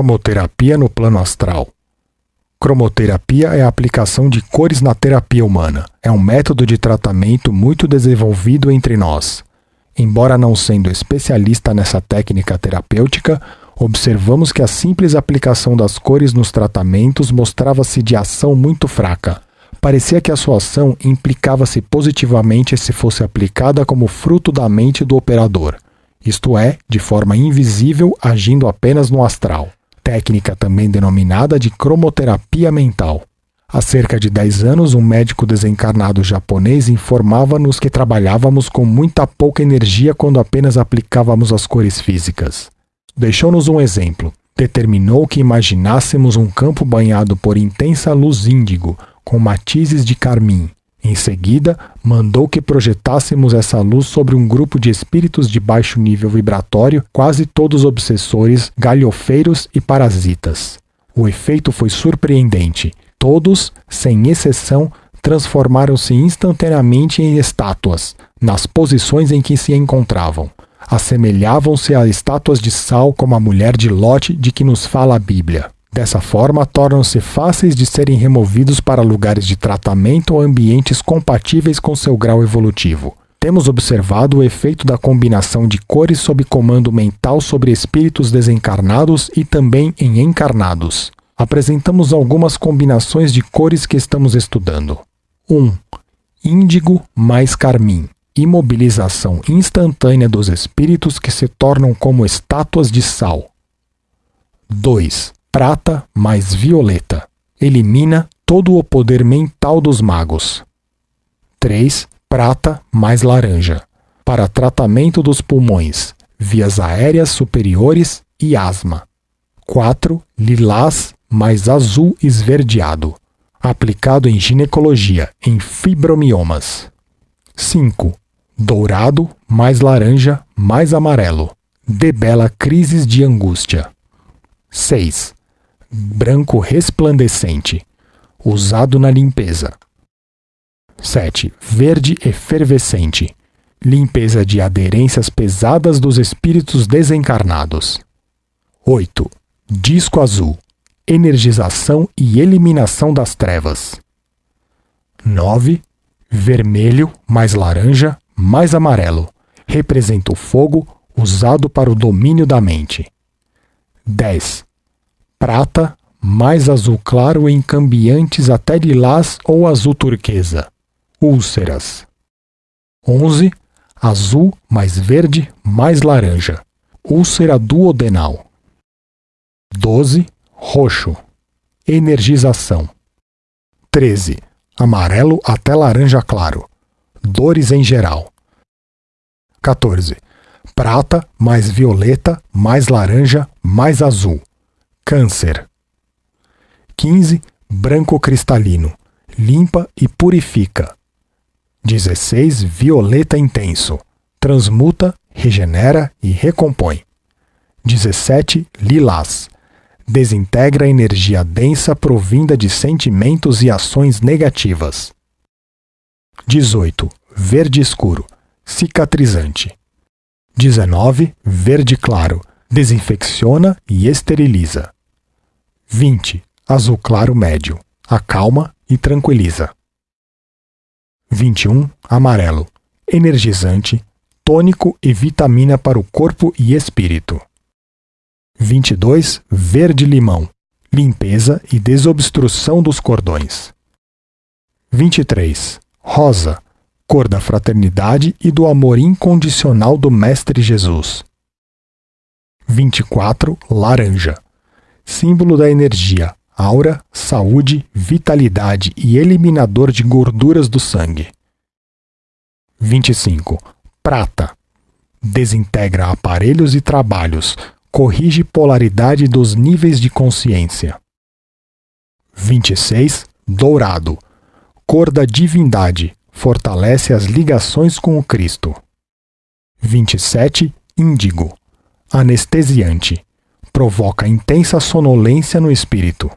Cromoterapia no plano astral. Cromoterapia é a aplicação de cores na terapia humana. É um método de tratamento muito desenvolvido entre nós. Embora não sendo especialista nessa técnica terapêutica, observamos que a simples aplicação das cores nos tratamentos mostrava-se de ação muito fraca. Parecia que a sua ação implicava-se positivamente se fosse aplicada como fruto da mente do operador, isto é, de forma invisível, agindo apenas no astral técnica também denominada de cromoterapia mental. Há cerca de 10 anos, um médico desencarnado japonês informava-nos que trabalhávamos com muita pouca energia quando apenas aplicávamos as cores físicas. Deixou-nos um exemplo. Determinou que imaginássemos um campo banhado por intensa luz índigo, com matizes de carmim, em seguida, mandou que projetássemos essa luz sobre um grupo de espíritos de baixo nível vibratório, quase todos obsessores, galhofeiros e parasitas. O efeito foi surpreendente. Todos, sem exceção, transformaram-se instantaneamente em estátuas, nas posições em que se encontravam. Assemelhavam-se a estátuas de sal como a mulher de Lote de que nos fala a Bíblia. Dessa forma, tornam-se fáceis de serem removidos para lugares de tratamento ou ambientes compatíveis com seu grau evolutivo. Temos observado o efeito da combinação de cores sob comando mental sobre espíritos desencarnados e também em encarnados. Apresentamos algumas combinações de cores que estamos estudando. 1. Um, índigo mais carmim imobilização instantânea dos espíritos que se tornam como estátuas de sal. 2 prata mais violeta. Elimina todo o poder mental dos magos. 3. Prata mais laranja. Para tratamento dos pulmões, vias aéreas superiores e asma. 4. Lilás mais azul esverdeado. Aplicado em ginecologia, em fibromiomas. 5. Dourado mais laranja mais amarelo. Debela crises de angústia. 6 branco resplandecente, usado na limpeza. 7. Verde efervescente, limpeza de aderências pesadas dos espíritos desencarnados. 8. Disco azul, energização e eliminação das trevas. 9. Vermelho mais laranja mais amarelo, representa o fogo usado para o domínio da mente. 10 prata, mais azul claro em cambiantes até lilás ou azul turquesa. Úlceras. 11. Azul mais verde mais laranja. Úlcera duodenal. 12. Roxo. Energização. 13. Amarelo até laranja claro. Dores em geral. 14. Prata mais violeta mais laranja mais azul Câncer. 15. Branco cristalino. Limpa e purifica. 16. Violeta intenso. Transmuta, regenera e recompõe. 17. Lilás. Desintegra energia densa provinda de sentimentos e ações negativas. 18. Verde escuro. Cicatrizante. 19. Verde claro. Desinfecciona e esteriliza. 20. Azul claro médio. Acalma e tranquiliza. 21. Amarelo. Energizante, tônico e vitamina para o corpo e espírito. 22. Verde limão. Limpeza e desobstrução dos cordões. 23. Rosa. Cor da fraternidade e do amor incondicional do Mestre Jesus. 24. Laranja símbolo da energia, aura, saúde, vitalidade e eliminador de gorduras do sangue. 25. Prata. Desintegra aparelhos e trabalhos, corrige polaridade dos níveis de consciência. 26. Dourado. Cor da divindade, fortalece as ligações com o Cristo. 27. Índigo. Anestesiante provoca intensa sonolência no espírito.